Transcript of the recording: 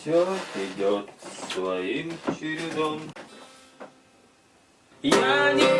все идет своим чередом. Я не